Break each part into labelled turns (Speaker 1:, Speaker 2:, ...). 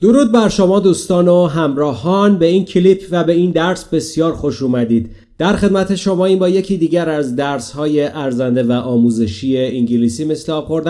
Speaker 1: درود بر شما دوستان و همراهان. به این کلیپ و به این درس بسیار خوش اومدید. در خدمت شما این با یکی دیگر از درس های ارزنده و آموزشی انگلیسی مثل آب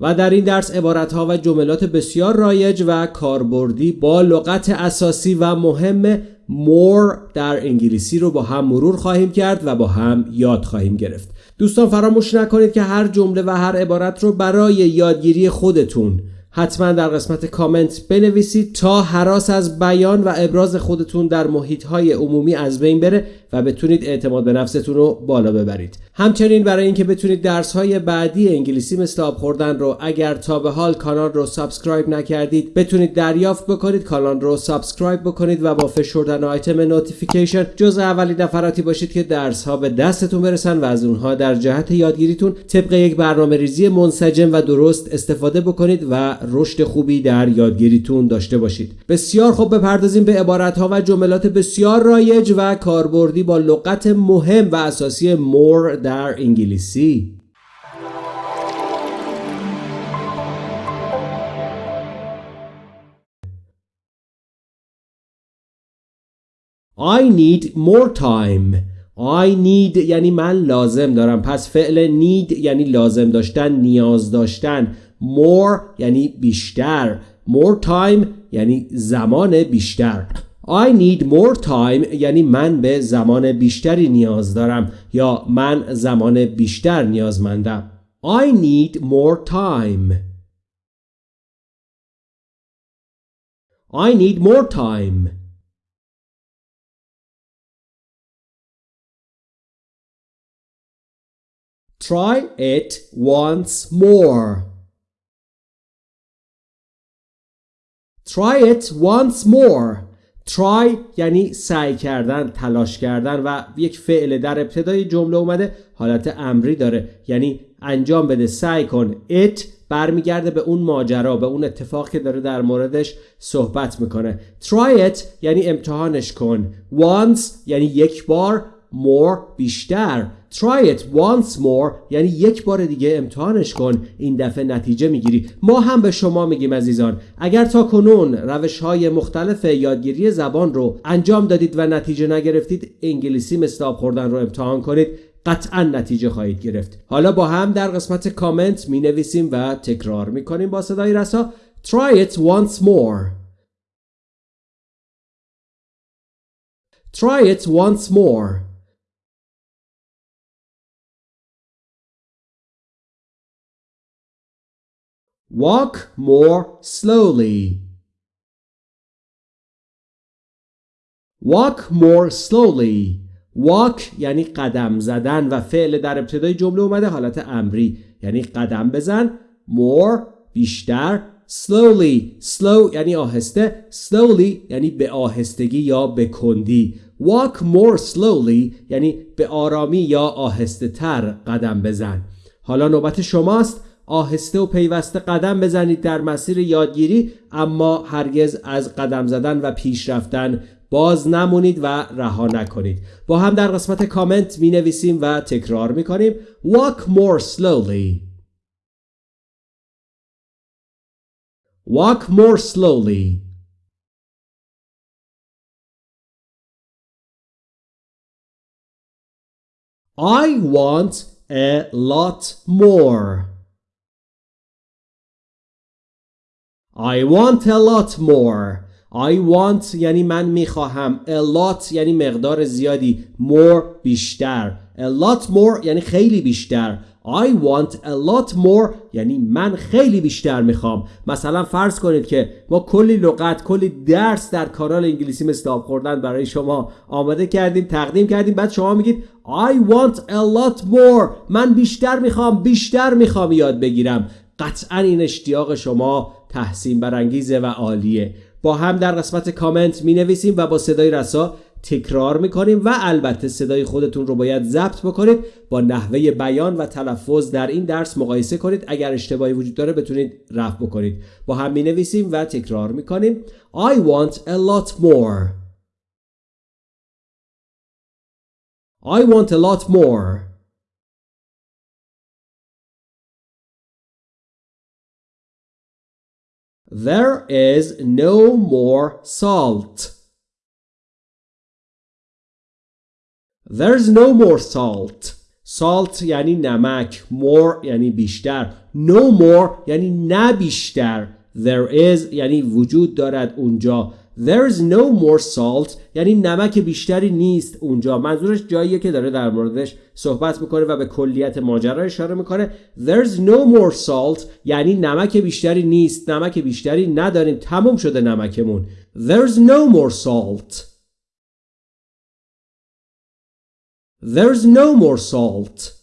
Speaker 1: و در این درس عبارت ها و جملات بسیار رایج و کاربردی با لغت اساسی و مهم more در انگلیسی رو با هم مرور خواهیم کرد و با هم یاد خواهیم گرفت. دوستان فراموش نکنید که هر جمله و هر عبارت رو برای یادگیری خودتون حتما در قسمت کامنت بنویسید تا هراس از بیان و ابراز خودتون در محیط های عمومی از بین بره. و بتونید اعتماد به نفستون رو بالا ببرید. همچنین برای اینکه بتونید درس های بعدی انگلیسی مثل آب خوردن رو اگر تا به حال کانال رو subscribe نکردید بتونید دریافت بکنید کانال رو subscribe بکنید و با فشردن آیتم notification جز اولین نفراتی باشید که درس ها به دستتون برسن و از اونها در جهت یادگیریتون طبق یک برنامه ریزی منسجم و درست استفاده بکنید و رشد خوبی در یادگیریتون داشته باشید. بسیار خوب بپردازیم به عبارت ها و جملات بسیار رایج و کاربردی با لغت مهم و اساسی more در انگلیسی. I need more time. I need یعنی من لازم دارم. پس فعل need یعنی لازم داشتن نیاز داشتن. More یعنی بیشتر. More time یعنی زمان بیشتر. I need more time یعنی من به زمان بیشتری نیاز دارم یا من زمان بیشتر نیازمندم I need more time I need more time Try it once more Try it once more Try یعنی سعی کردن تلاش کردن و یک فعل در ابتدای جمله اومده حالت امری داره. یعنی انجام بده سعی کن. It برمیگرده به اون ماجرا به اون اتفاق که داره در موردش صحبت می‌کنه. Try it یعنی امتحانش کن. Once یعنی یک بار more بیشتر. Try it once more. یعنی یک بار دیگه امتحانش کن. این دفعه نتیجه می‌گیری. ما هم به شما میگیم عزیزان. اگر تا کنون روش های مختلف یادگیری زبان رو انجام دادید و نتیجه نگرفتید انگلیسی مثل آب خوردن رو امتحان کنید. قطعا نتیجه خواهید گرفت. حالا با هم در قسمت کامنت می نویسیم و تکرار می کنیم با صدای رسا. Try it once more. Try it once more. Walk more slowly. Walk more slowly. Walk یعنی قدم زدن و فعل در ابتدای جمله اومده حالت امری. یعنی قدم بزن more بیشتر slowly. Slow یعنی آهسته slowly یعنی به آهستگی یا به کندی. Walk more slowly یعنی به آرامی یا آهسته تر قدم بزن. حالا نوبت شماست. آهسته و پیوسته قدم بزنید در مسیر یادگیری اما هرگز از قدم زدن و پیش رفتن باز نمونید و رها نکنید. با هم در قسمت کامنت می نویسیم و تکرار می کنیم Walk more slowly. Walk more slowly. I want a lot more. I want a lot more. I want یعنی من می‌خواهم. A lot یعنی مقدار زیادی. More بیشتر. A lot more یعنی خیلی بیشتر. I want a lot more یعنی من خیلی بیشتر می‌خوام. مثلا فرض کنید که ما کلی لغت کلی درس در کانال انگلیسی آب خوردن برای شما آماده کردیم تقدیم کردیم. بعد شما میگید I want a lot more. من بیشتر می‌خوام بیشتر می‌خوام یاد بگیرم. قطعا این اشتیاق شما تحسین برانگیزه و عالیه. با هم در قسمت کامنت می نویسیم و با صدای رسا تکرار می کنیم و البته صدای خودتون رو باید ضبط بکنید. با نحوه بیان و تلفظ در این درس مقایسه کنید. اگر اشتباهی وجود داره بتونید رفع بکنید. با هم می نویسیم و تکرار می کنیم I want a lot more. I want a lot more. There is no more salt. There's no more salt. Salt یعنی نمک. More یعنی بیشتر. No more یعنی نه بیشتر. There is یعنی وجود دارد اونجا. There's no more salt. یعنی نمک بیشتری نیست اونجا. منظورش جاییه که داره در موردش صحبت می‌کنه و به کلیت ماجرا اشاره می‌کنه. There's no more salt. یعنی نمک بیشتری نیست. نمک بیشتری نداریم. تموم شده نمکمون. There's no more salt. There's no more salt.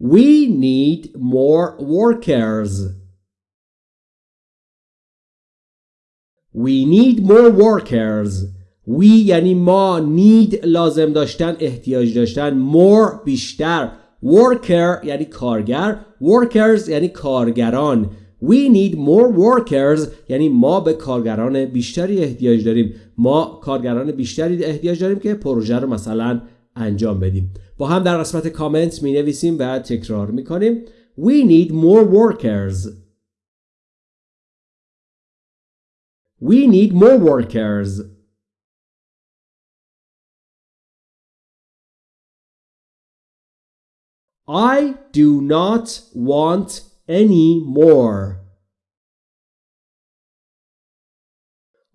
Speaker 1: We need more workers. We need more workers. We یعنی ما need لازم داشتن احتیاج داشتن more بیشتر. Worker یعنی کارگر. Workers یعنی کارگران. We need more workers. یعنی ما به کارگران بیشتری احتیاج داریم. ما کارگران بیشتری احتیاج داریم که پروژه رو مثلا انجام بدیم با هم در قسمت کامنت می نویسیم و تکرار می کنیم We need more workers We need more workers I do not want any more.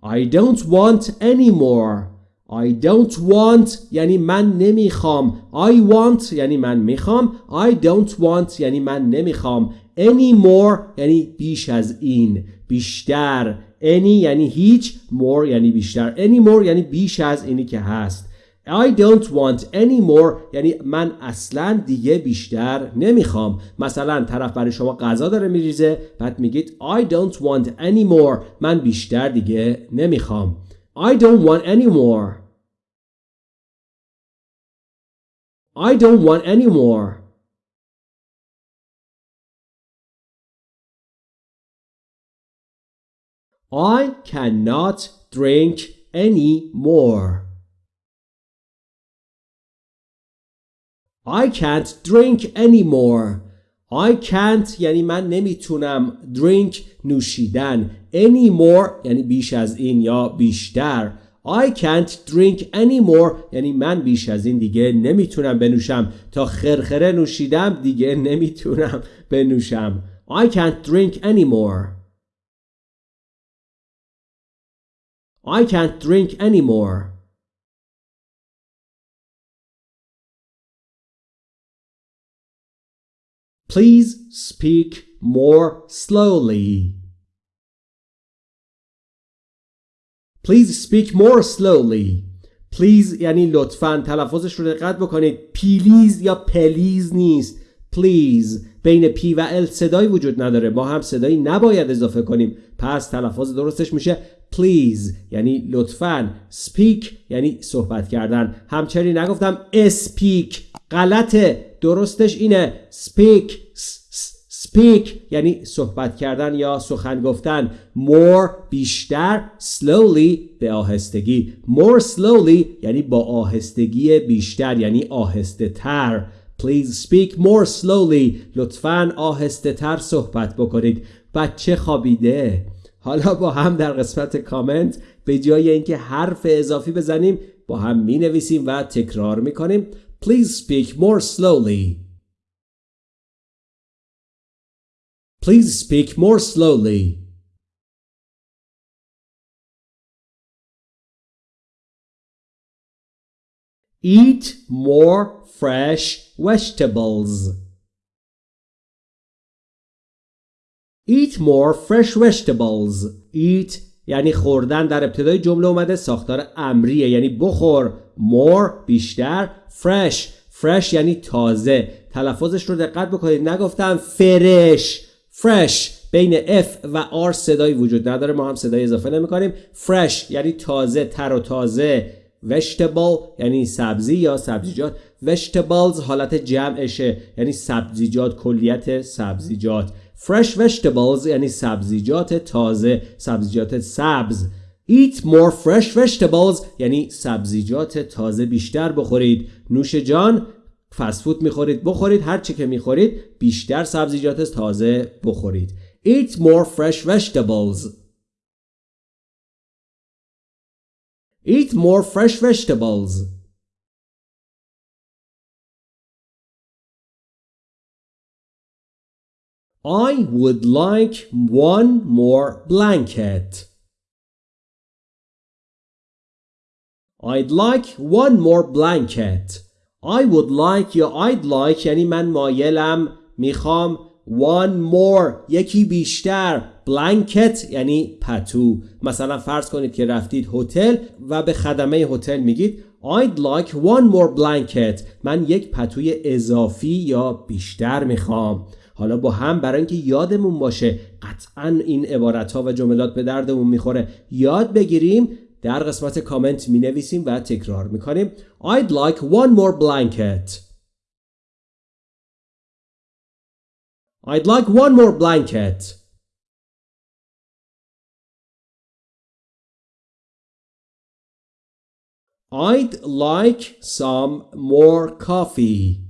Speaker 1: I don't want any more. I don't want یعنی من نمی‌خوام. I want یعنی من می‌خوام. I don't want یعنی من نمی‌خوام. Any more یعنی بیش از این. بیشتر. Any یعنی هیچ. More یعنی بیشتر. Any more یعنی بیش از اینی که هست. I don't want any more یعنی من اصلا دیگه بیشتر نمی‌خوام. مثلا طرف برای شما غذا داره میریزه. بعد میگید I don't want any more. من بیشتر دیگه نمی‌خوام. I don't want any more. I don't want any more. I cannot drink any more. I can't drink anymore. I can't یعنی من نمیتونم drink نوشیدن anymore یعنی بیش از این یا بیشتر I can't drink anymore یعنی من بیش از این دیگه nemitunam بنوشم تا خرخره نوشیدم دیگه نمیتونم بنوشم I can't drink anymore I can't drink anymore Please speak more slowly. Please speak more slowly. Please یعنی لطفا تلفظش رو دقت بکنید. پلیز یا پلیز نیست. Please. بین پی و ال صدایی وجود نداره. ما هم صدایی نباید اضافه کنیم. پس تلفظ درستش میشه. Please. یعنی لطفا. Speak. یعنی صحبت کردن. همچنین نگفتم. Speak. غلطه. درستش اینه. Speak. Speak یعنی صحبت کردن یا سخن گفتن. More بیشتر slowly به آهستگی. More slowly یعنی با آهستگی بیشتر یعنی آهسته تر please speak more slowly. لطفا آهسته تر صحبت بکنید. بچه خوابیده. حالا با هم در قسمت کامنت به جای اینکه حرف اضافی بزنیم با هم می نویسیم و تکرار می کنیم Please speak more slowly. Please speak more slowly. Eat more fresh vegetables. Eat more fresh vegetables. Eat یعنی خوردن در ابتدای جمله اومده ساختار امریه یعنی بخور more بیشتر fresh fresh یعنی تازه تلفظش رو دقت بکنید نگفتم فرش fresh بین F و R صدایی وجود نداره. ما هم صدای اضافه نمی کنیم fresh یعنی تازه تر و تازه. Vegetable یعنی سبزی یا سبزیجات. Vegetables حالت جمعشه یعنی سبزیجات کلیت سبزیجات. Fresh vegetables یعنی سبزیجات تازه سبزیجات سبز. Eat more fresh vegetables یعنی سبزیجات تازه بیشتر بخورید. نوش جان فسفود می‌خورید بخورید هر چی که می‌خورید بیشتر سبزیجات تازه بخورید Eat more fresh vegetables Eat more fresh vegetables I would like one more blanket. I'd like one more blanket. I would like یا I'd like یعنی من مایلم می‌خوام one more یکی بیشتر blanket یعنی پتو. مثلا فرض کنید که رفتید هتل و به خدمه هتل میگید I'd like one more blanket. من یک پتوی اضافی یا بیشتر می‌خوام. حالا با هم برای اینکه یادمون باشه قطعا این عبارت ها و جملات به دردمون می‌خوره. یاد بگیریم در قسمت کامنت می نویسیم و تکرار می کنیم I'd like one more blanket I'd like one more blanket I'd like some more coffee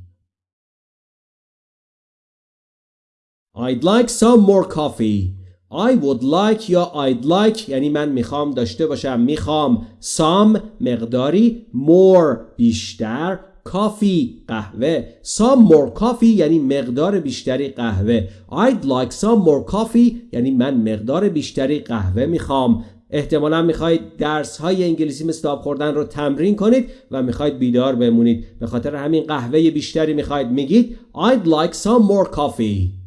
Speaker 1: I'd like some more coffee I would like یا I'd like یعنی من می‌خوام داشته باشم می‌خوام. Some مقداری more بیشتر coffee قهوه. Some more coffee یعنی مقدار بیشتری قهوه. I'd like some more coffee یعنی من مقدار بیشتری قهوه می‌خوام. احتمالا می‌خواید درس های انگلیسی مثل آب خوردن رو تمرین کنید و می‌خواید بیدار بمونید. به خاطر همین قهوه بیشتری می‌خواید. میگید I'd like some more coffee.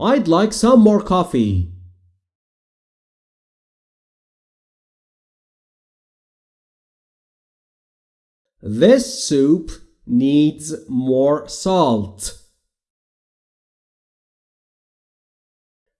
Speaker 1: I'd like some more coffee. This soup needs more salt.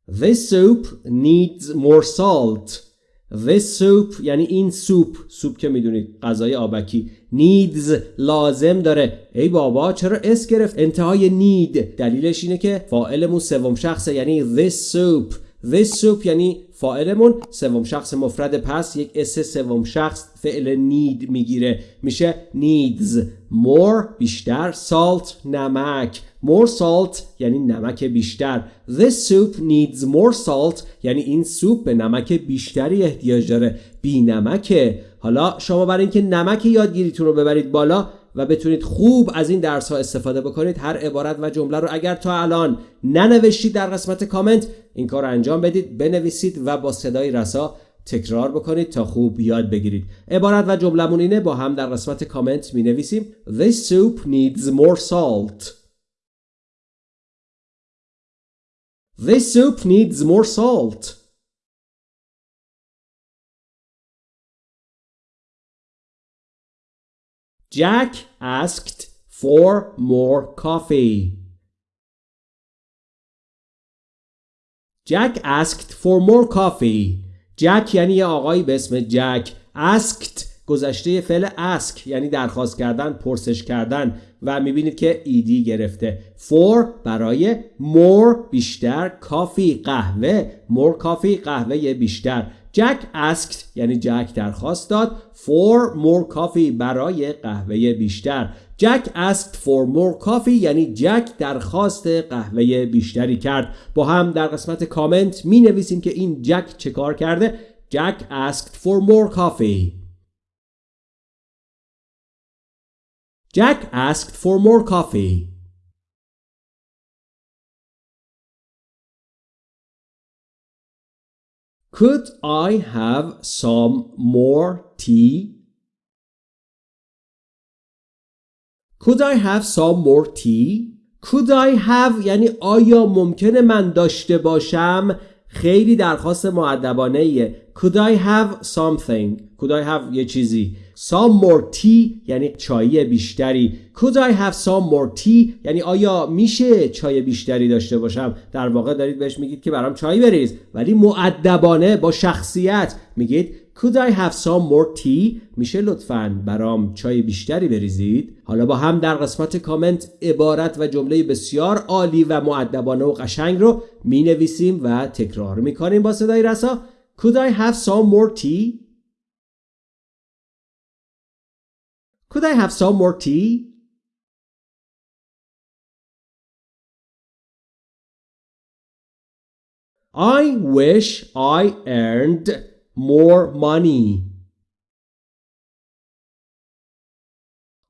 Speaker 1: This soup needs more salt. This soup یعنی این سوپ سوپ که می‌دونید غذای آبکی. needs لازم داره. ای بابا چرا اس گرفت؟ انتهای need دلیلش اینه که فاعلمون سوم شخصه یعنی this soup. This soup یعنی فاعلمون سوم شخص مفرد. پس یک اس سوم شخص فعل need می‌گیره. میشه needs more بیشتر. Salt نمک. More salt یعنی نمک بیشتر. This soup needs more salt یعنی این سوپ به نمک بیشتری احتیاج داره. بی نمکه. حالا شما برای اینکه نمک یادگیریتون رو ببرید بالا و بتونید خوب از این درس ها استفاده بکنید هر عبارت و جمله رو اگر تا الان ننوشتید در قسمت کامنت این کار رو انجام بدید بنویسید و با صدای رسا تکرار بکنید تا خوب یاد بگیرید. عبارت و جملمون اینه با هم در قسمت کامنت می نویسیم This soup needs more salt. This soup needs more salt Jack asked for more coffee. Jack asked for more coffee. جک یعنی یه آقایی به اسم جک asked گذشته فعل ask یعنی درخواست کردن پرسش کردن و می‌بینید که ایدی گرفته. for برای more بیشتر کافی قهوه. more coffee قهوه بیشتر. جک asked یعنی جک درخواست داد. for more coffee برای قهوه بیشتر. جک asked for more coffee یعنی جک درخواست قهوه بیشتری کرد. با هم در قسمت کامنت می نویسیم که این جک چه کار کرده؟ جک asked for more coffee. Jack asked for more coffee Could I have some more tea? Could I have some more tea? Could I have یعنی آیا ممکنه من داشته باشم خیلی درخواست معدبانه ایه Could I have something Could I have یه چیزی Some more tea یعنی چای بیشتری. Could I have some more tea یعنی آیا میشه چای بیشتری داشته باشم؟ در واقع دارید بهش میگید که برام چای بریز. ولی معدبانه با شخصیت میگید Could I have some more tea میشه لطفا برام چای بیشتری بریزید. حالا با هم در قسمت کامنت عبارت و جمله بسیار عالی و معدبانه و قشنگ رو می نویسیم و تکرار می کنیم با صدای رسا. Could I have some more tea Could I have some more tea? I wish I earned more money.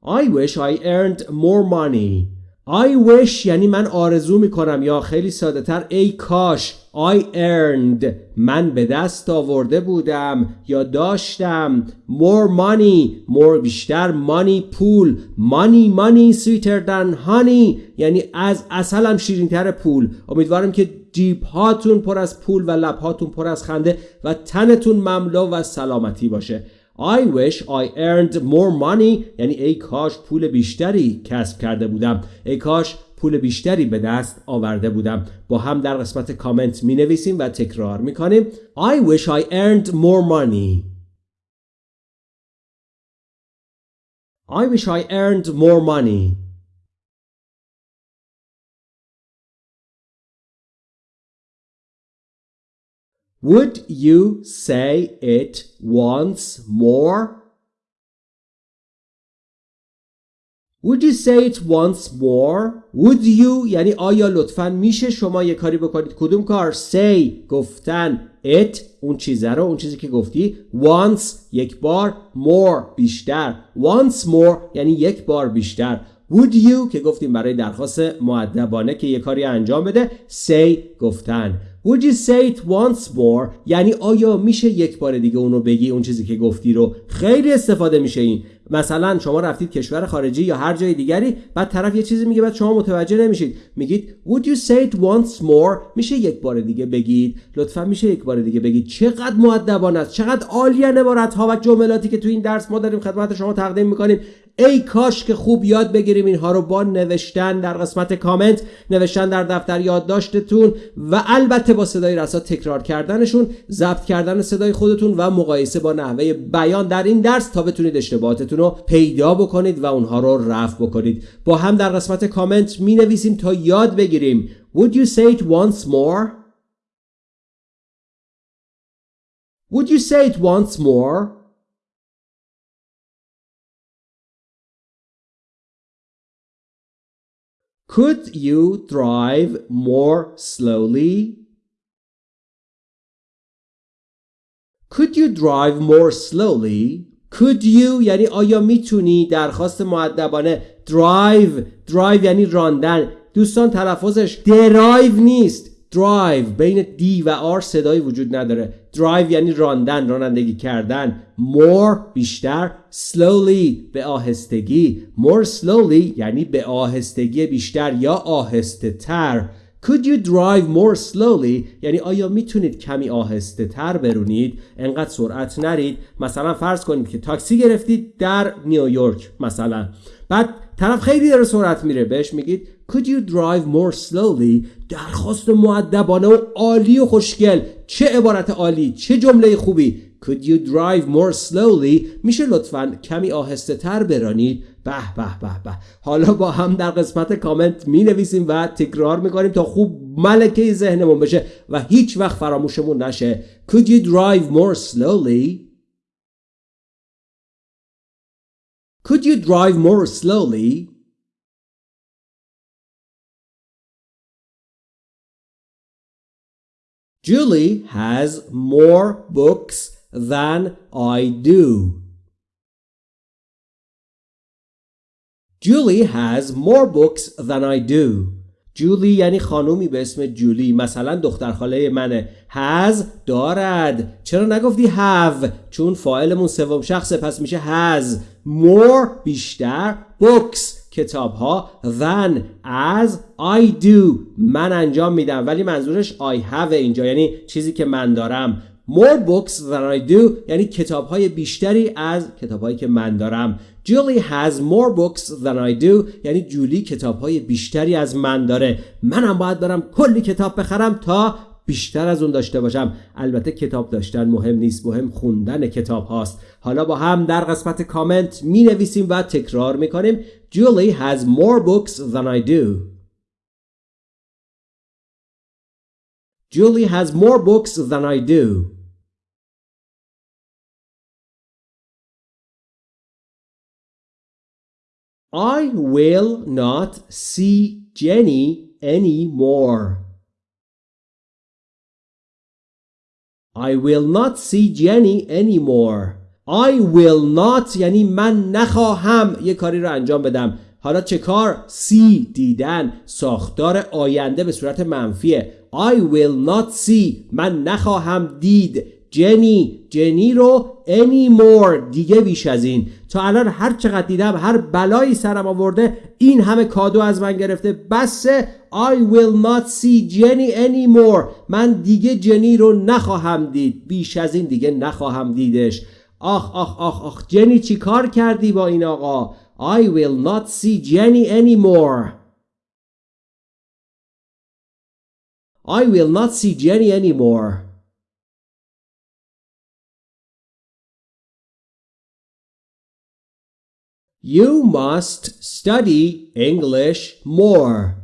Speaker 1: I wish I earned more money. I wish یعنی من آرزو می‌کنم یا خیلی ساده تر ای کاش I earned. من به دست آورده بودم یا داشتم. More money more بیشتر money پول. Money money sweeter than honey. یعنی از اصلم شیرین تر پول. امیدوارم که جیب هاتون پر از پول و لب هاتون پر از خنده و تنتون مملو و سلامتی باشه. I wish I earned more money یعنی ای کاش پول بیشتری کسب کرده بودم. ای کاش پول بیشتری به دست آورده بودم. با هم در قسمت کامنت می نویسیم و تکرار می کنیم I wish I earned more money. I wish I earned more money. Would you say it once more? Would you say it once more? Would you? یعنی آیا لطفا میشه شما یه کاری بکنید؟ کدوم کار؟ Say گفتن. It اون چیزه رو اون چیزی که گفتی. Once یک بار. More بیشتر. Once more یعنی یک بار بیشتر. Would you که گفتیم برای درخواست معدبانه که یه کاری انجام بده. Say گفتن. Would you say it once more? یعنی آیا میشه یک بار دیگه اونو بگی اون چیزی که گفتی رو؟ خیلی استفاده میشه این. مثلا شما رفتید کشور خارجی یا هر جای دیگری بعد طرف یه چیزی میگه بعد شما متوجه نمیشید. میگید Would you say it once more میشه یک بار دیگه بگید. لطفا میشه یک بار دیگه بگید. چقدر مؤدبانه است چقدر عالیه عبارت ها و جملاتی که تو این درس ما داریم خدمت شما تقدیم می‌کنیم. ای کاش که خوب یاد بگیریم اینها رو با نوشتن در قسمت کامنت نوشتن در دفتر یادداشتتون و البته با صدای رسا تکرار کردنشون ضبط کردن صدای خودتون و مقایسه با نحوه بیان در این درس تا بتونید اشتباهاتتون رو پیدا بکنید و اونها رو رفع بکنید با هم در قسمت کامنت می نویسیم تا یاد بگیریم Would you say it once more? Would you say it once more? Could you drive more slowly? Could you drive more slowly? Could you یعنی آیا میتونی درخواست معدبانه drive drive یعنی راندن دوستان تلفظش درایو نیست drive. بین دی و آر صدایی وجود نداره. Drive یعنی راندن رانندگی کردن. More بیشتر. Slowly به آهستگی. More slowly یعنی به آهستگی بیشتر یا آهسته تر Could you drive more slowly? یعنی آیا می‌تونید کمی آهسته تر برونید؟ انقدر سرعت نرید. مثلا فرض کنید که تاکسی گرفتید در نیویورک مثلا. بعد طرف خیلی داره سرعت میره. بهش میگید Could you drive more slowly? درخواست معدبانه و عالی و خوشگل. چه عبارت عالی؟ چه جمله خوبی؟ Could you drive more slowly? میشه لطفا کمی آهسته تر برانید. به به به به. حالا با هم در قسمت کامنت می نویسیم و تکرار می‌کنیم تا خوب ملکه ذهنمون بشه و هیچ وقت فراموشمون نشه. Could you drive more slowly? Could you drive more slowly? Julie has more books than I do. Julie has more books than I do. جولی یعنی خانومی به اسم جولی. مثلا دختر خاله منه. Has دارد. چرا نگفتی have چون فاعلمون سوم شخصه پس میشه has more بیشتر books. کتاب ها than as I do. من انجام میدم ولی منظورش I have اینجا یعنی چیزی که من دارم. More books than I do یعنی کتاب های بیشتری از کتاب هایی که من دارم. Julie has more books than I do یعنی جولی کتاب های بیشتری از من داره. منم باید برم کلی کتاب بخرم تا بیشتر از اون داشته باشم. البته کتاب داشتن مهم نیست مهم خوندن کتاب هاست. حالا با هم در قسمت کامنت می نویسیم و تکرار می کنیم Julie has more books than I do. Julie has more books than I do. I will not see Jenny anymore. I will not see Jenny anymore. I will not یعنی من نخواهم یه کاری رو انجام بدم. حالا چه کار؟ see دیدن. ساختار آینده به صورت منفیه. I will not see. من نخواهم دید. جنی جنی رو anymore دیگه بیش از این. تا الان هر چقدر دیدم هر بلایی سرم آورده این همه کادو از من گرفته. بسه I will not see Jenny anymore. من دیگه جنی رو نخواهم دید. بیش از این دیگه نخواهم دیدش. آخ آخ آخ آخ. جنی چی کار کردی با این آقا؟ I will not see Jenny anymore. I will not see Jenny anymore. You must study English more.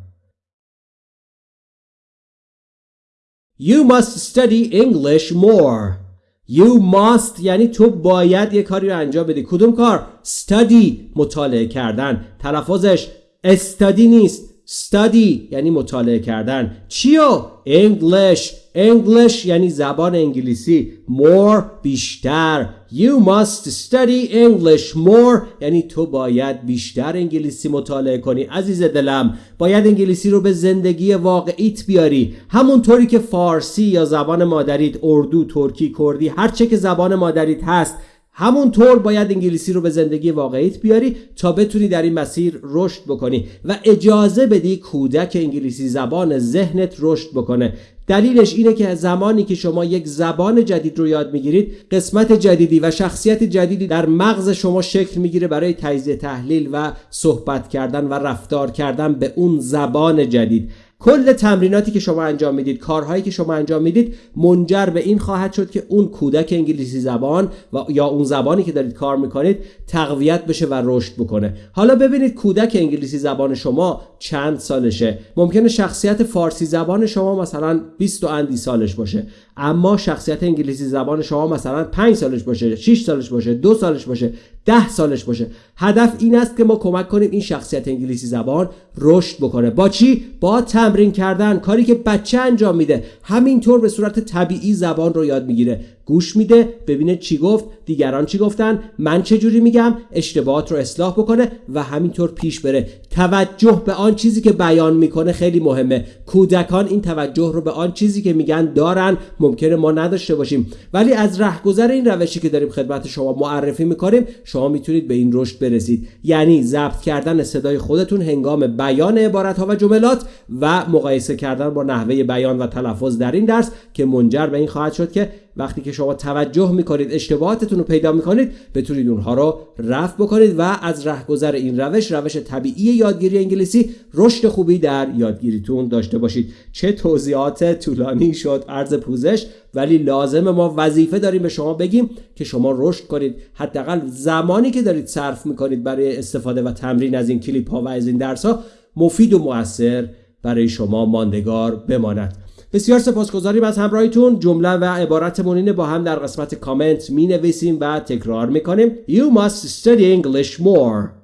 Speaker 1: You must study English more. You must یعنی تو باید یه کاری رو انجام بدی کدوم کار؟ study مطالعه کردن تلفظش study نیست Study یعنی مطالعه کردن. چیو؟ English. English یعنی زبان انگلیسی. More بیشتر. You must study English more. یعنی تو باید بیشتر انگلیسی مطالعه کنی. عزیز دلم باید انگلیسی رو به زندگی واقعیت بیاری. همونطوری که فارسی یا زبان مادریت اردو ترکی کردی هر چه که زبان مادریت هست همونطور باید انگلیسی رو به زندگی واقعیت بیاری تا بتونی در این مسیر رشد بکنی و اجازه بدی کودک انگلیسی زبان ذهنت رشد بکنه. دلیلش اینه که زمانی که شما یک زبان جدید رو یاد می‌گیرید قسمت جدیدی و شخصیت جدیدی در مغز شما شکل می‌گیره برای تجزیه تحلیل و صحبت کردن و رفتار کردن به اون زبان جدید. کل تمریناتی که شما انجام می‌دید کارهایی که شما انجام می‌دید منجر به این خواهد شد که اون کودک انگلیسی زبان و یا اون زبانی که دارید کار می‌کنید تقویت بشه و رشد بکنه. حالا ببینید کودک انگلیسی زبان شما چند سالشه؟ ممکنه شخصیت فارسی زبان شما مثلا 20 و اندی سالش باشه. اما شخصیت انگلیسی زبان شما مثلا 5 سالش باشه 6 سالش باشه 2 سالش باشه. 10 سالش باشه. هدف این است که ما کمک کنیم این شخصیت انگلیسی زبان رشد بکنه. با چی؟ با تمرین کردن. کاری که بچه انجام میده. همینطور به صورت طبیعی زبان رو یاد می‌گیره. گوش میده ببینه چی گفت دیگران چی گفتن من چه جوری میگم اشتباهات رو اصلاح بکنه و همینطور پیش بره. توجه به آن چیزی که بیان می‌کنه خیلی مهمه. کودکان این توجه رو به آن چیزی که میگن دارن ممکنه ما نداشته باشیم. ولی از رهگذر این روشی که داریم خدمت شما معرفی می‌کنیم شما می‌تونید به این رشد برسید. یعنی ضبط کردن صدای خودتون هنگام بیان عبارت ها و جملات و مقایسه کردن با نحوه بیان و تلفظ در این درس که منجر به این خواهد شد که وقتی که شما توجه می‌کنید اشتباهاتتون رو پیدا می‌کنید بتونید اونها رو رفع بکنید و از رهگذر این روش روش طبیعی یادگیری انگلیسی رشد خوبی در یادگیریتون داشته باشید. چه توضیحات طولانی شد عرض پوزش ولی لازم ما وظیفه داریم به شما بگیم که شما رشد کنید. حداقل زمانی که دارید صرف می‌کنید برای استفاده و تمرین از این کلیپ ها و از این درس ها مفید و موثر برای شما ماندگار بماند. بسیار سپاسگزاریم از همراهیتون. جمله و عبارتمون اینه با هم در قسمت کامنت می نویسیم و تکرار می کنیم You must study English more.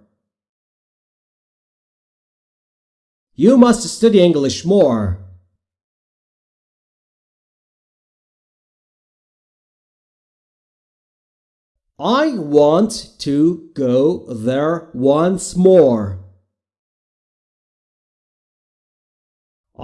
Speaker 1: You must study English more. I want to go there once more.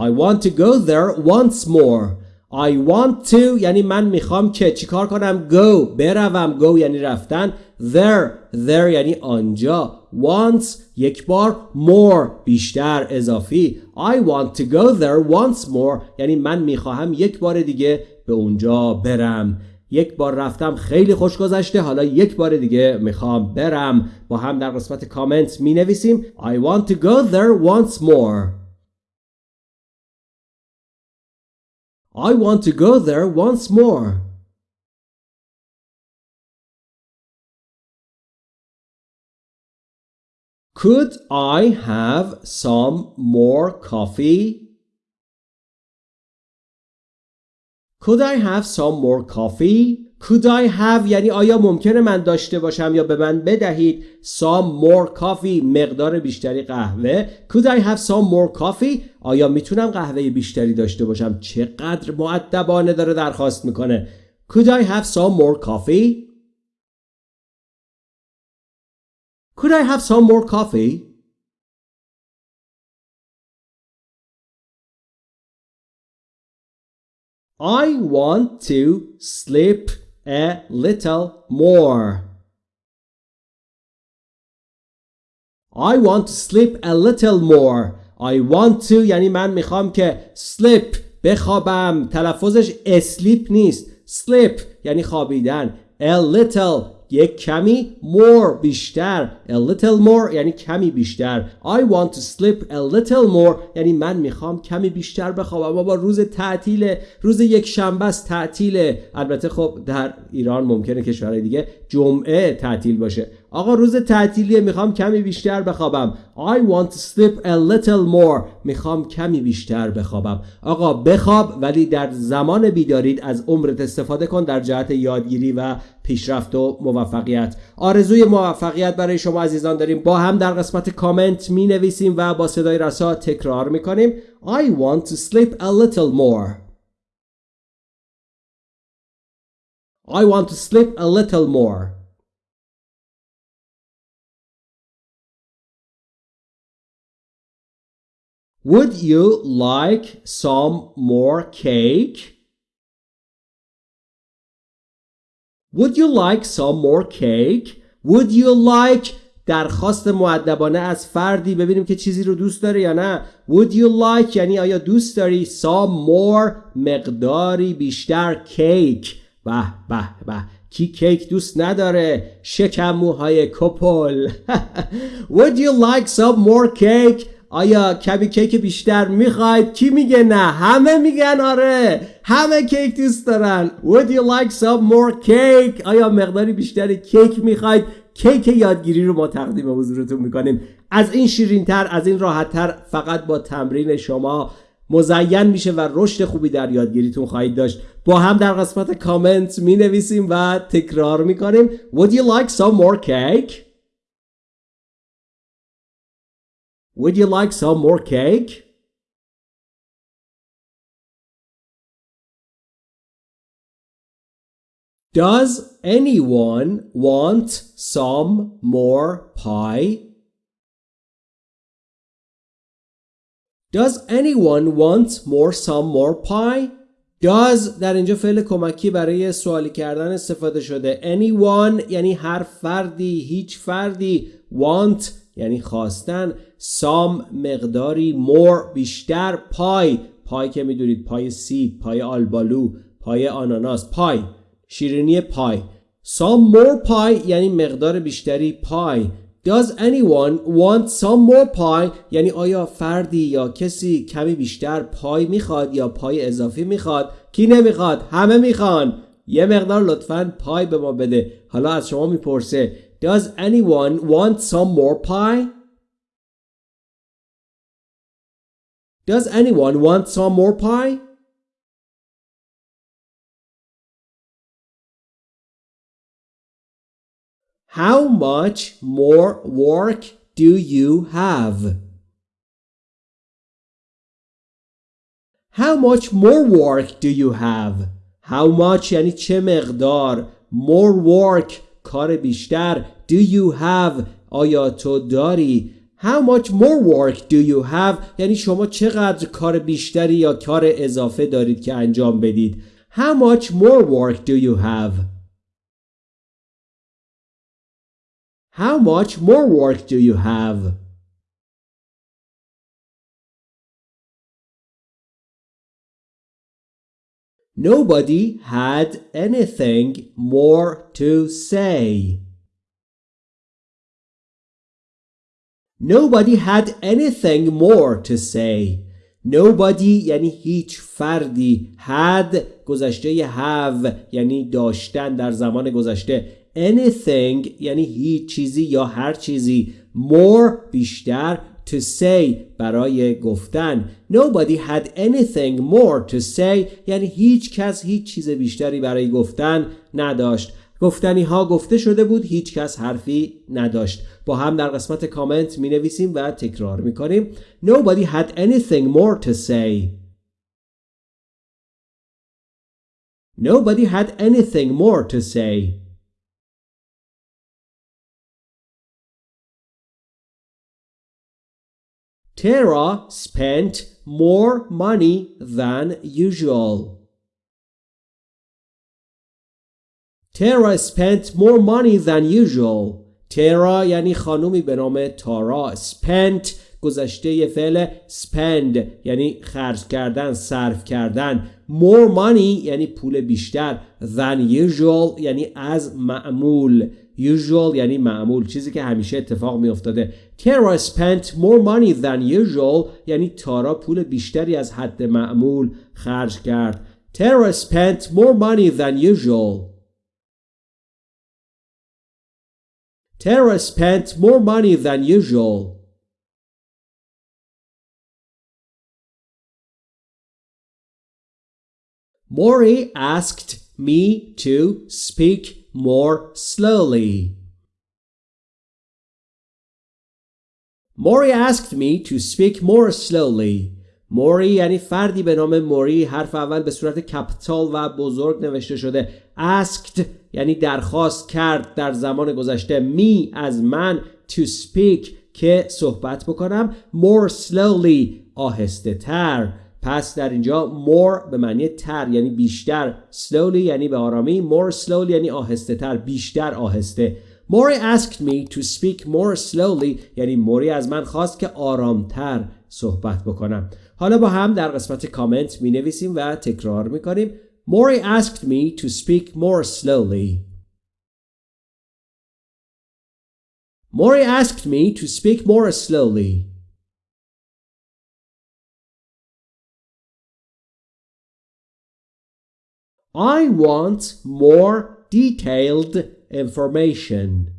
Speaker 1: I want to go there once more. I want to یعنی من می‌خوام که چیکار کنم؟ Go. بروم. Go یعنی رفتن. There. There یعنی آنجا. Once. یک بار. More. بیشتر. اضافی. I want to go there once more. یعنی من می‌خواهم یک بار دیگه به اونجا برم. یک بار رفتم. خیلی خوش گذشته. حالا یک بار دیگه می‌خوام برم. با هم در قسمت کامنت می نویسیم I want to go there once more. I want to go there once more. Could I have some more coffee? Could I have some more coffee? Could I have یعنی آیا ممکنه من داشته باشم یا به من بدهید some more coffee مقدار بیشتری قهوه could I have some more coffee آیا می‌تونم قهوه بیشتری داشته باشم چقدر معدبانه داره درخواست می‌کنه could I have some more coffee could I have some more coffee I want to sleep a little more. I want to sleep a little more. I want to یعنی من میخوام که sleep بخوابم تلفظش sleep نیست sleep یعنی خوابیدن a little یک کمی more بیشتر. A little more یعنی کمی بیشتر. I want to sleep a little more یعنی من می‌خوام کمی بیشتر بخوابم. بابا روز تعطیل روز یک شنبه است تعطیله البته خب در ایران ممکنه کشورهای دیگه جمعه تعطیل باشه. آقا روز تعطیلیه می‌خوام کمی بیشتر بخوابم. I want to sleep a little more. می‌خوام کمی بیشتر بخوابم. آقا بخواب ولی در زمان بیدارید از عمرت استفاده کن در جهت یادگیری و پیشرفت و موفقیت. آرزوی موفقیت برای شما عزیزان داریم. با هم در قسمت کامنت می نویسیم و با صدای رسا تکرار می کنیم I want to sleep a little more. I want to sleep a little more. Would you like some more cake? Would you like some more cake? Would you like درخواست معدبانه از فردی ببینیم که چیزی رو دوست داره یا نه؟ Would you like یعنی آیا دوست داری some more مقداری بیشتر کیک به به به. کی کیک دوست نداره؟ شکم موهای کپل. Would you like some more cake آیا کمی کیک بیشتر می‌خواید؟ کی میگه نه؟ همه میگن آره. همه کیک دوست دارن. Would you like some more cake? آیا مقداری بیشتری کیک می‌خواید؟ کیک یادگیری رو ما تقدیم حضورتون می‌کنیم. از این شیرین تر از این راحت تر فقط با تمرین شما مزین میشه و رشد خوبی در یادگیریتون خواهید داشت. با هم در قسمت کامنت می نویسیم و تکرار می‌کنیم. Would you like some more cake? Would you like some more cake? Does anyone want some more pie? Does anyone want more some more pie? Does در اینجا فعل کمکی برای سوالی کردن استفاده شده anyone یعنی هر فردی هیچ فردی want یعنی خواستن سام مقداری مور بیشتر پای پای که می‌دونید پای سیب پای آلبالو پای آناناس پای شیرینی پای سام مور پای یعنی مقدار بیشتری پای Does anyone want some more pie؟ یعنی آیا فردی یا کسی کمی بیشتر پای می‌خواد یا پای اضافی می‌خواد؟ کی نمی‌خواد؟ همه می‌خوان یه مقدار لطفا پای به ما بده حالا از شما می‌پرسه Does anyone want some more pie? Does anyone want some more pie? How much more work do you have? How much more work do you have? How much یعنی چه مقدار more work کار بیشتر do you have آیا تو داری How much more work do you have یعنی شما چقدر کار بیشتری یا کار اضافه دارید که انجام بدید How much more work do you have How much more work do you have Nobody had anything more to say. Nobody had anything more to say. Nobody یعنی هیچ فردی had گذشته have یعنی داشتن در زمان گذشته anything یعنی هیچ چیزی یا هر چیزی more بیشتر to say برای گفتن nobody had anything more to say یعنی هیچ کس هیچ چیز بیشتری برای گفتن نداشت گفتنی ها گفته شده بود هیچ کس حرفی نداشت با هم در قسمت کامنت می نویسیم و تکرار می کنیم Nobody had anything more to say Nobody had anything more to say Tara spent more money than usual. Tara spent more money than usual. Tara یعنی خانومی به نام تارا. Spent گذشته فعل spend یعنی خرج کردن صرف کردن. More money یعنی پول بیشتر. Than usual یعنی از معمول. Usual یعنی معمول. چیزی که همیشه اتفاق می افتاده Tara spent more money than usual یعنی تارا پول بیشتری از حد معمول خرج کرد. Tara spent more money than usual. Tara spent more money than usual. Maury asked me to speak more slowly. Maury asked me to speak more slowly. موری یعنی فردی به نام موری حرف اول به صورت کپیتال و بزرگ نوشته شده. Asked یعنی درخواست کرد در زمان گذشته. می از من to speak که صحبت بکنم. More slowly آهسته تر. پس در اینجا more به معنی تر یعنی بیشتر. Slowly یعنی به آرامی. More slowly یعنی آهسته تر. بیشتر آهسته. موری asked me to speak more slowly یعنی موری از من خواست که آرامتر صحبت بکنم. حالا با هم در قسمت کامنت می نویسیم و تکرار می کنیم Maury asked me to speak more slowly. Maury asked me to speak more slowly. I want more detailed information.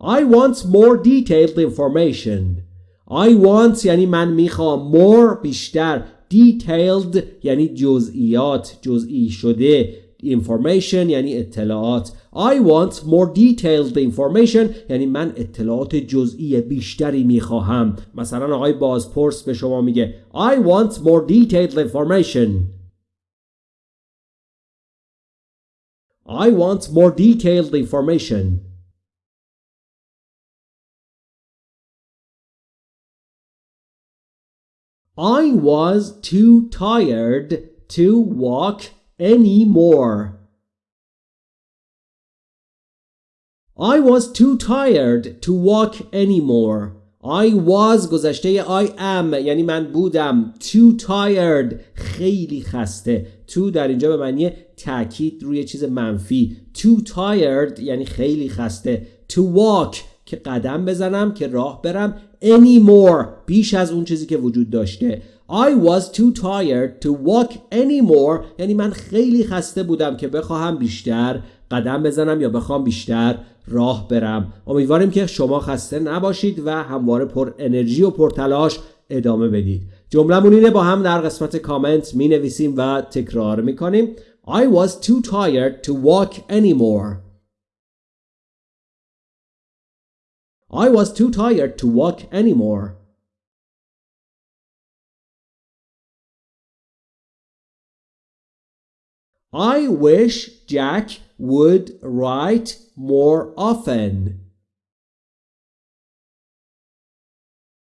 Speaker 1: I want more detailed information. I want یعنی من می‌خوام more بیشتر detailed یعنی جزئیات جزئی شده information یعنی اطلاعات I want more detailed information یعنی من اطلاعات جزئی بیشتری می‌خواهم مثلا آقای بازپرس به شما میگه I want more detailed information I want more detailed information I was too tired to walk anymore. I was too tired to walk anymore. I was گذشته I am یعنی من بودم too tired خیلی خسته to در اینجا به معنی تاکید روی چیز منفی too tired یعنی خیلی خسته to walk که قدم بزنم که راه برم anymore بیش از اون چیزی که وجود داشته. I was too tired to walk anymore. یعنی من خیلی خسته بودم که بخواهم بیشتر قدم بزنم یا بخوام بیشتر راه برم. امیدواریم که شما خسته نباشید و همواره پر انرژی و پر تلاش ادامه بدید. جملمون اینه با هم در قسمت کامنت می نویسیم و تکرار می کنیم I was too tired to walk anymore. I was too tired to walk anymore. I wish Jack would write more often.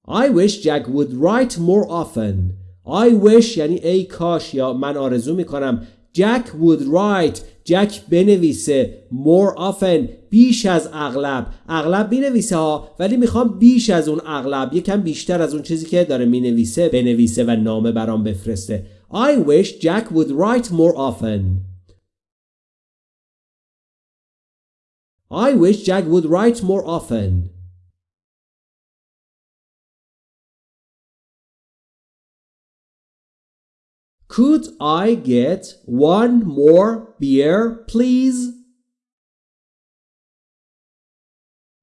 Speaker 1: I wish Jack would write more often. I wish یعنی ای کاش یا من آرزو می کنم Jack would write. جک بنویسه. More often. بیش از اغلب. اغلب بنویسه ها ولی می‌خوام بیش از اون اغلب یکم بیشتر از اون چیزی که داره می‌نویسه بنویسه و نامه برام بفرسته. I wish Jack would write more often. I wish Jack would write more often. Could I get one more beer, please?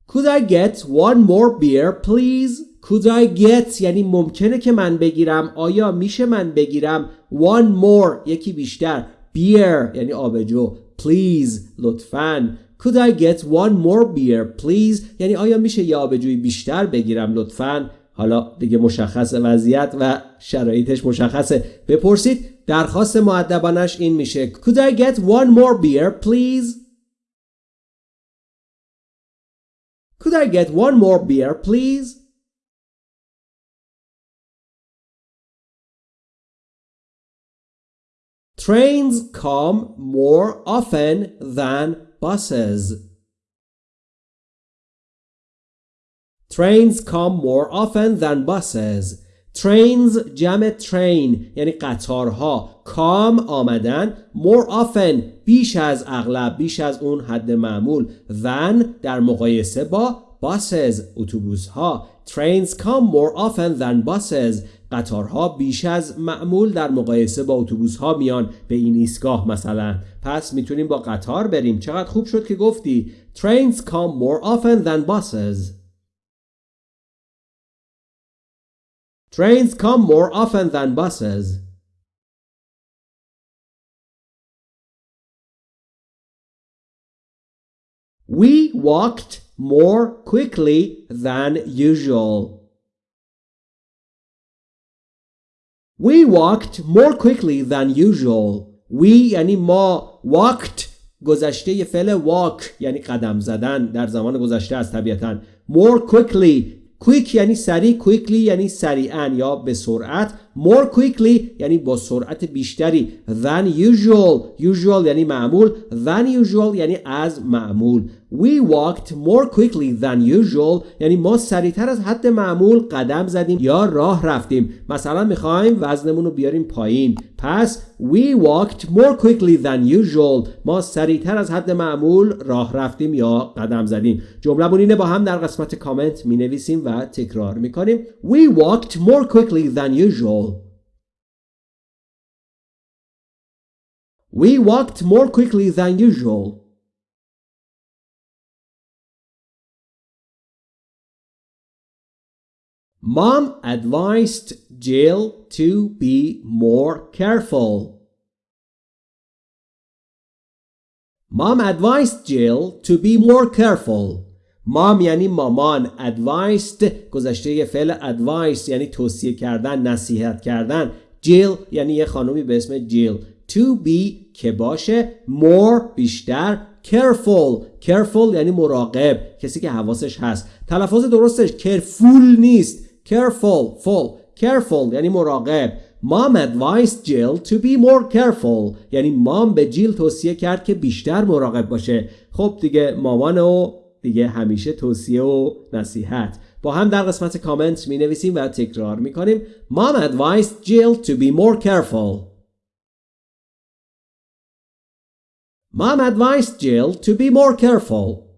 Speaker 1: Could I get one more beer please? Could I get یعنی ممکنه که من بگیرم آیا میشه من بگیرم one more یکی بیشتر beer یعنی آبجو please لطفاً Could I get one more beer please یعنی آیا میشه یه آبجوی بیشتر بگیرم لطفاً حالا دیگه مشخص وضعیت و شرایطش مشخصه بپرسید درخواست معدبانش این میشه Could I get one more beer please Could I get one more beer please Trains come more often than buses. Trains come more often than buses. Trains جمع train یعنی قطارها. کام آمدن more often بیش از اغلب بیش از اون حد معمول. Than در مقایسه با buses اتوبوس ها Trains come more often than buses. قطارها بیش از معمول در مقایسه با اتوبوس ها میان به این ایستگاه مثلا. پس می‌تونیم با قطار بریم. چقدر خوب شد که گفتی. Trains come more often than buses. Trains come more often than buses We walked more quickly than usual. We walked more quickly than usual. We یعنی ما walked گذشته فعل walk یعنی قدم زدن در زمان گذشته است طبیعتا more quickly quick یعنی سریع quickly یعنی سریعا یا به سرعت. More quickly یعنی با سرعت بیشتری. Than usual. Usual یعنی معمول. Than usual یعنی از معمول. We walked more quickly than usual. یعنی ما سریعتر از حد معمول قدم زدیم یا راه رفتیم. مثلا می‌خوایم وزنمون رو بیاریم پایین. پس We walked more quickly than usual. ما سریعتر از حد معمول راه رفتیم یا قدم زدیم. جمله اینه با هم در قسمت کامنت می نویسیم و تکرار می کنیم We walked more quickly than usual. We walked more quickly than usual Mom advised Jill to be more careful. Mom advised Jill to be more careful. مام یعنی مامان advised گذشته فعل advice یعنی توصیه کردن نصیحت کردن جیل یعنی یه خانومی به اسم جیل to be که باشه more بیشتر careful. Careful یعنی مراقب کسی که حواسش هست. تلفظ درستش careful نیست. Careful full. Careful یعنی مراقب. Mom advised Jill to be more careful. یعنی مام به جیل توصیه کرد که بیشتر مراقب باشه. خب دیگه مامان و دیگه همیشه توصیه و نصیحت. با هم در قسمت کامنت می نویسیم و تکرار می کنیم Mom advised Jill to be more careful. Mom advised Jill to be more careful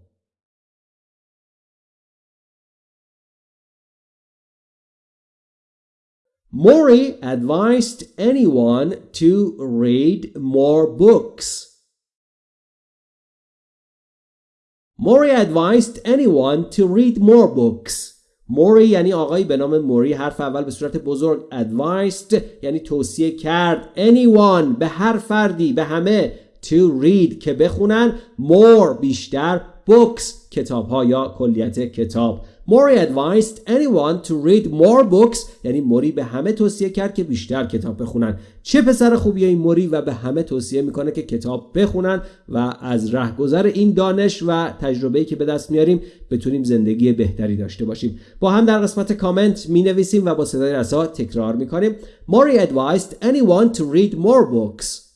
Speaker 1: Maury advised anyone to read more books. Maury advised anyone to read more books. موری یعنی آقایی به نام موری حرف اول به صورت بزرگ advised یعنی توصیه کرد anyone به هر فردی به همه to read که بخونن more بیشتر books کتاب ها یا کلیت کتاب. Mori advised anyone to read more books یعنی موری به همه توصیه کرد که بیشتر کتاب بخونن. چه پسر خوبیه این موری و به همه توصیه می‌کنه که کتاب بخونن و از رهگذر این دانش و تجربه‌ای که به دست میاریم بتونیم زندگی بهتری داشته باشیم. با هم در قسمت کامنت می نویسیم و با صدای رسا تکرار می‌کنیم. Mori advised anyone to read more books.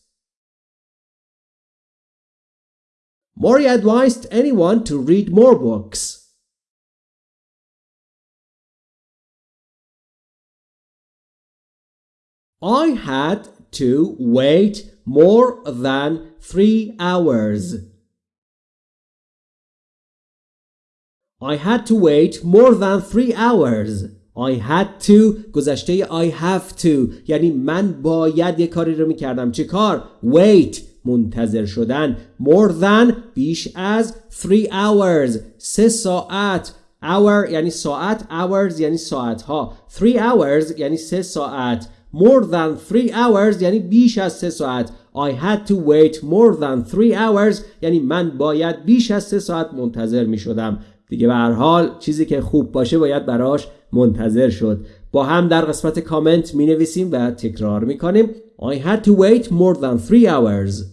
Speaker 1: Mori advised anyone to read more books I had to wait more than three hours. I had to wait more than three hours. I had to گذشته I have to یعنی من باید یه کاری رو میکردم چه کار؟ wait منتظر شدن. More than بیش از 3 hours. سه ساعت. Hour یعنی ساعت. Hours یعنی ساعت ها 3 hours یعنی سه ساعت. More than 3 hours یعنی بیش از سه ساعت. I had to wait more than 3 hours. یعنی من باید بیش از سه ساعت منتظر می شدم. دیگه به هر حال چیزی که خوب باشه باید براش منتظر شد. با هم در قسمت کامنت می نویسیم و تکرار می کنیم. I had to wait more than 3 hours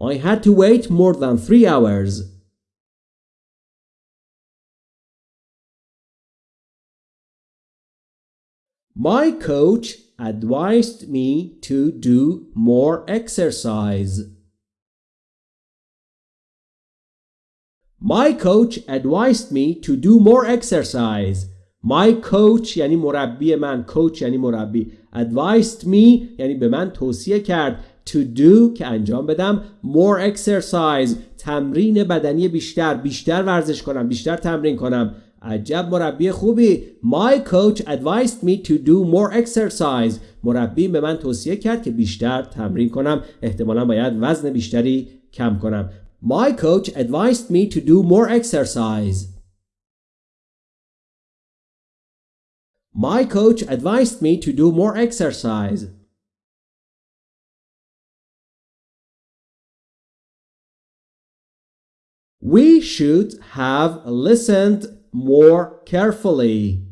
Speaker 1: I had to wait more than 3 hours My coach advised me to do more exercise. My coach advised me to do more exercise. My coach یعنی مربی من. Coach یعنی مربی. Advised me یعنی به من توصیه کرد to do که انجام بدم. More exercise. تمرین بدنی بیشتر. بیشتر ورزش کنم. بیشتر تمرین کنم. عجب مربی خوبی. My coach advised me to do more exercise. مربی به من توصیه کرد که بیشتر تمرین کنم. احتمالا باید وزن بیشتری کم کنم. My coach advised me to do more exercise. My coach advised me to do more exercise We should have listened more carefully.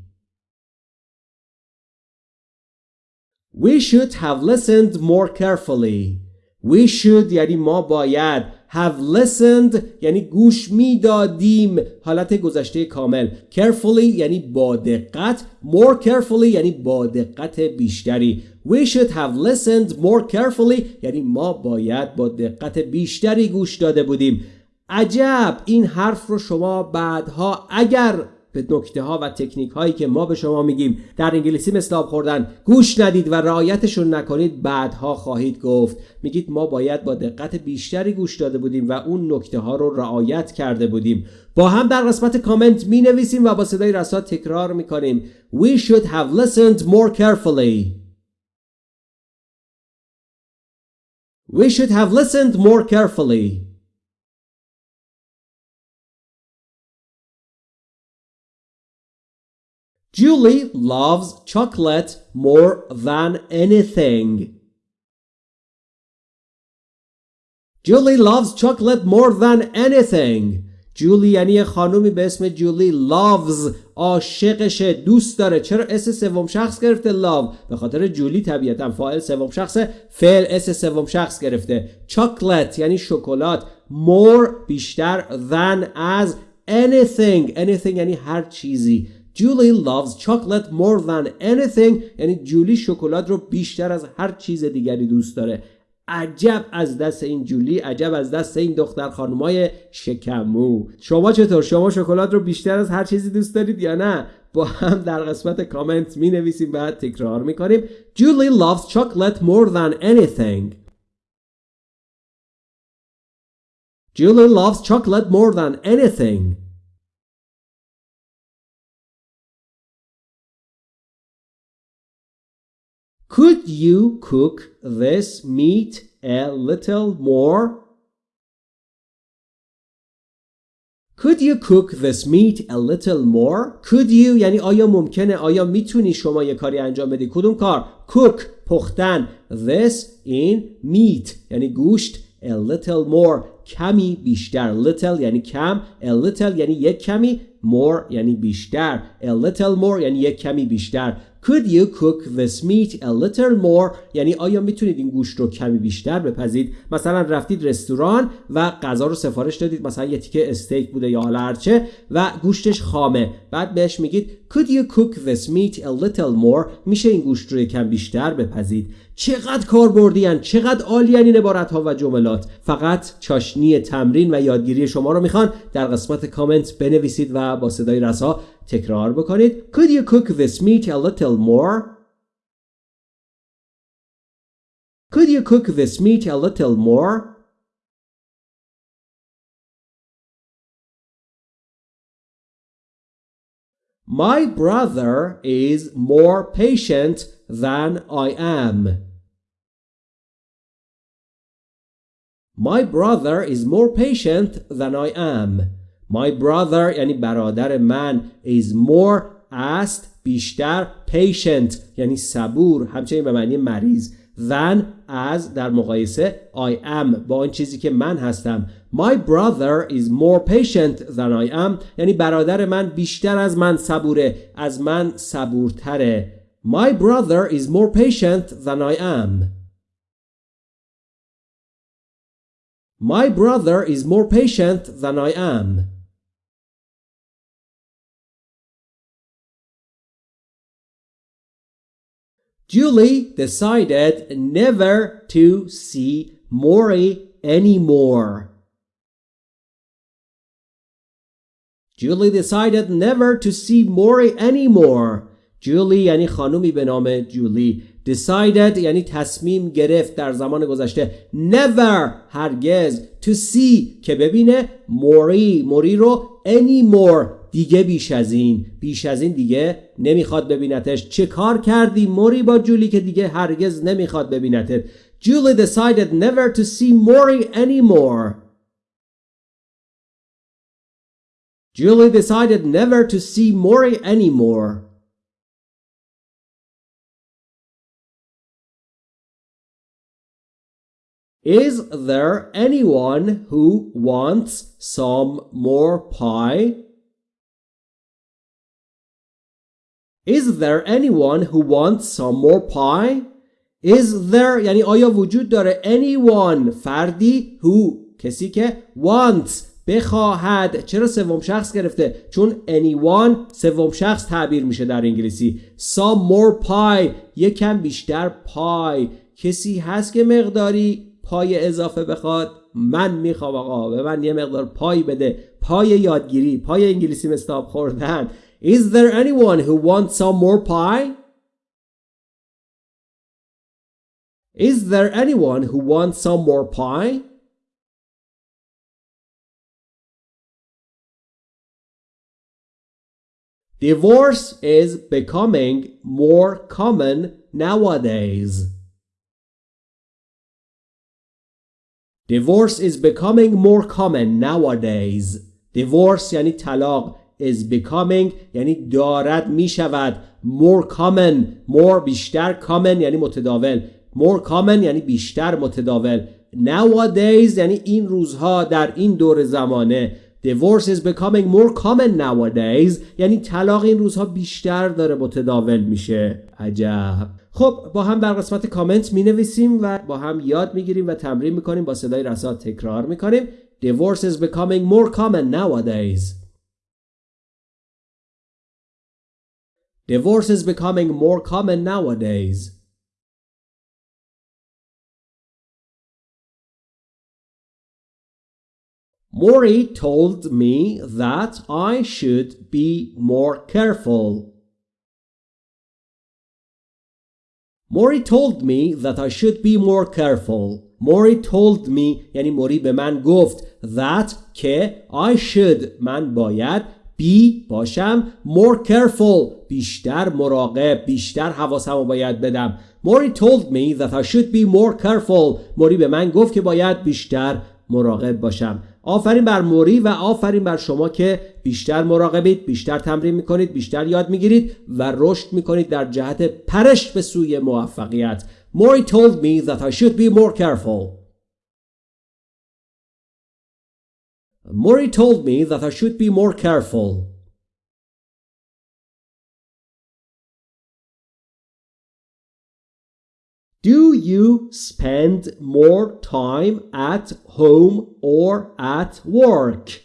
Speaker 1: We should have listened more carefully. We should یعنی ما باید have listened یعنی گوش می‌دادیم. حالت گذشته کامل. Carefully یعنی با دقت. More carefully یعنی با دقت بیشتری. We should have listened more carefully. یعنی ما باید با دقت بیشتری گوش داده بودیم. عجب! این حرف رو شما بعدها اگر به نکته ها و تکنیک هایی که ما به شما میگیم در انگلیسی مثل آب خوردن گوش ندید و رعایتشون نکنید بعدها خواهید گفت. میگید ما باید با دقت بیشتری گوش داده بودیم و اون نکته ها رو رعایت کرده بودیم. با هم در قسمت کامنت می نویسیم و با صدای رسا تکرار می کنیم We should have listened more carefully. We should have listened more carefully. Julie loves chocolate more than anything. Julie loves chocolate more than anything. جولی یعنی خانومی به اسم جولی loves. عاشقشه دوست داره. چرا اس سوم شخص گرفته love به خاطر جولی طبیعتا فاعل سوم شخص فعل اس سوم شخص گرفته. Chocolate یعنی شکلات. More بیشتر than as anything. Anything یعنی هر چیزی. Julie loves chocolate more than anything. یعنی جولی شکلات رو بیشتر از هر چیز دیگری دوست داره. عجب از دست این جولی عجب از دست این دختر خانمای شکمو. شما چطور؟ شما شکلات رو بیشتر از هر چیزی دوست دارید یا نه؟ با هم در قسمت کامنت می نویسیم و تکرار می کنیم Julie loves chocolate more than anything. Julie loves chocolate more than anything. Could you cook this meat a little more? Could you cook this meat a little more? Could you یعنی آیا ممکنه آیا می‌تونی شما یه کاری انجام بدی کدوم کار cook پختن this in meat یعنی گوشت a little more کمی بیشتر little یعنی کم a little یعنی یک کمی more یعنی بیشتر a little more یعنی یک کمی بیشتر Could you cook this meat a little more? یعنی آیا می‌تونید این گوشت رو کمی بیشتر بپزید؟ مثلا رفتید رستوران و غذا رو سفارش دادید. مثلا یه تیکه استیک بوده یا حالا هرچه و گوشتش خامه. بعد بهش میگید Could you cook this meat a little more? میشه این گوشت رو کم بیشتر بپزید. چقدر کاربردیان چقدر عالیان این عبارت ها و جملات. فقط چاشنی تمرین و یادگیری شما رو می‌خوان. در قسمت کامنت بنویسید و با صدای رسا تکرار بکنید. Could you cook this meat a little more? Could you cook this meat a little more? My brother is more patient than I am. My brother is more patient than I am. My brother یعنی برادر من is more است بیشتر patient یعنی صبور همچنین به معنی مریض than از در مقایسه I am با آن چیزی که من هستم My brother is more patient than I am یعنی برادر من بیشتر از من صبوره از من صبورتره My brother is more patient than I am My brother is more patient than I am Julie decided never to see Maury anymore. Julie decided never to see Maury anymore. Julie یعنی خانومی به نام جولی decided یعنی تصمیم گرفت در زمان گذشته never هرگز to see که ببینه موری موری رو anymore دیگه بیش از این بیش از این دیگه نمی‌خواد ببینتش. چه کار کردی موری با جولی که دیگه هرگز نمی‌خواد ببینتش جولی دسایدد نیور تو سی موری اینی مور جولی دسایدد نیور تو سی موری اینی مور Is there anyone who wants some more pie? Is there anyone who wants some more pie? Is there یعنی آیا وجود داره anyone فردی who کسی که wants بخواهد؟ چرا سوم شخص گرفته؟ چون anyone سوم شخص تعبیر میشه در انگلیسی. Some more pie یکم بیشتر پای. کسی هست که مقداری پای اضافه بخواد؟ من می‌خوام آقا به من یه مقدار پای بده. پای یادگیری پای انگلیسی مستاب خوردن. Is there anyone who wants some more pie? Is there anyone who wants some more pie? Divorce is becoming more common nowadays. Divorce is becoming more common nowadays. Divorce یعنی طلاق is becoming یعنی دارد می شود more common more بیشتر common یعنی متداول. More common یعنی بیشتر متداول. Nowadays یعنی این روزها در این دور زمانه. Divorce is becoming more common nowadays. یعنی طلاق این روزها بیشتر داره متداول میشه. عجب. خب با هم در قسمت کامنت می نویسیم و با هم یاد می گیریم و تمرین می کنیم با صدای رسا تکرار می کنیم divorce is becoming more common nowadays. Divorce is becoming more common nowadays. Maury told me that I should be more careful. Maury told me that I should be more careful. Maury told me یعنی موری به من گفت that که I should من باید be باشم. More careful. بیشتر مراقب. بیشتر حواسم رو باید بدم. Maury told me that I should be more careful. موری به من گفت که باید بیشتر مراقب باشم. آفرین بر موری و آفرین بر شما که بیشتر مراقبید بیشتر تمرین می‌کنید بیشتر یاد می‌گیرید و رشد می‌کنید در جهت پرش به سوی موفقیت. Maury told me that I should be more careful. Maury told me that I should be more careful Do you spend more time at home or at work?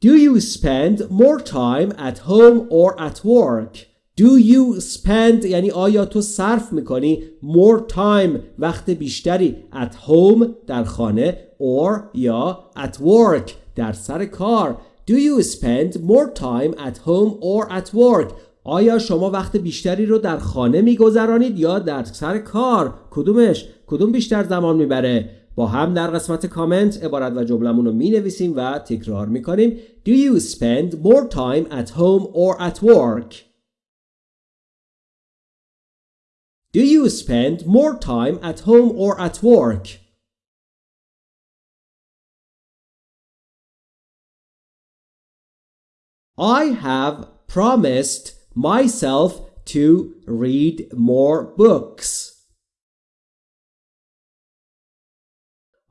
Speaker 1: Do you spend more time at home or at work? Do you spend یعنی آیا تو صرف می‌کنی more time وقت بیشتری at home در خانه or یا at work در سر کار؟ Do you spend more time at home or at work آیا شما وقت بیشتری رو در خانه میگذرانید یا در سر کار؟ کدومش؟ کدوم بیشتر زمان می‌بره؟ با هم در قسمت کامنت عبارت و جملمون رو می نویسیم و تکرار می کنیم Do you spend more time at home or at work? Do you spend more time at home or at work? I have promised myself to read more books.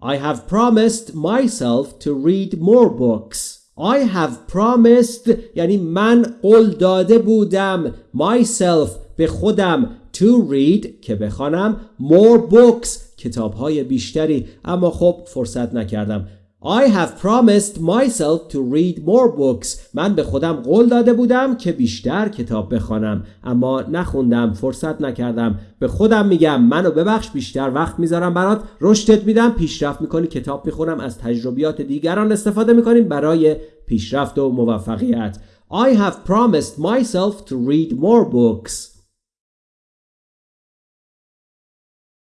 Speaker 1: I have promised myself to read more books. I have promised یعنی من قول داده بودم myself به خودم to read که بخوانم more books کتاب های بیشتری. اما خب فرصت نکردم. I have promised myself to read more books. من به خودم قول داده بودم که بیشتر کتاب بخوانم. اما نخوندم فرصت نکردم. به خودم میگم منو ببخش بیشتر وقت می‌ذارم برات. رشدت میدم پیشرفت می‌کنی کتاب می‌خونم از تجربیات دیگران استفاده می‌کنیم برای پیشرفت و موفقیت. I have promised myself to read more books.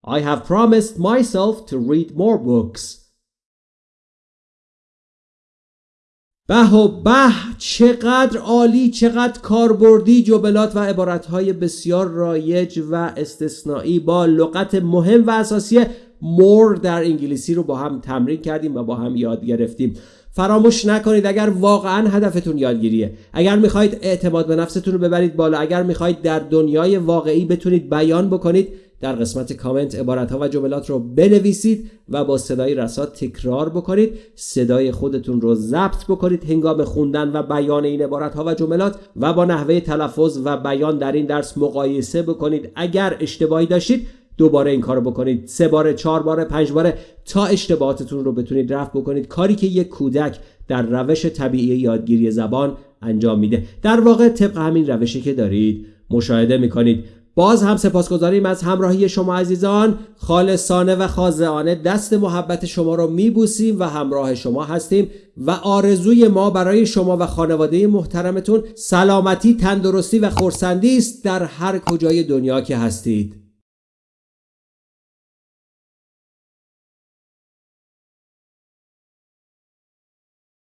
Speaker 1: I have promised myself to read more books. به و به چقدر عالی چقدر کاربردی جملات و عبارتهای بسیار رایج و استثنایی با لغت مهم و اساسی مور در انگلیسی رو با هم تمرین کردیم و با هم یاد گرفتیم. فراموش نکنید اگر واقعا هدفتون یادگیریه. اگر می‌خواهید اعتماد به نفستون رو ببرید بالا. اگر می‌خواهید در دنیای واقعی بتونید بیان بکنید در قسمت کامنت عبارت ها و جملات رو بنویسید و با صدای رسات تکرار بکنید. صدای خودتون رو ضبط بکنید هنگام خوندن و بیان این عبارت ها و جملات و با نحوه تلفظ و بیان در این درس مقایسه بکنید. اگر اشتباهی داشتید دوباره این کارو بکنید. سه بار چهار بار پنج باره تا اشتباهاتتون رو بتونید رفع بکنید. کاری که یک کودک در روش طبیعی یادگیری زبان انجام میده. در واقع طبق همین روشی که دارید مشاهده می‌کنید. باز هم سپاسگزاریم از همراهی شما عزیزان خالصانه و خاضعانه. دست محبت شما رو میبوسیم و همراه شما هستیم و آرزوی ما برای شما و خانواده محترمتون سلامتی تندرستی و خورسندی است در هر کجای دنیا که هستید.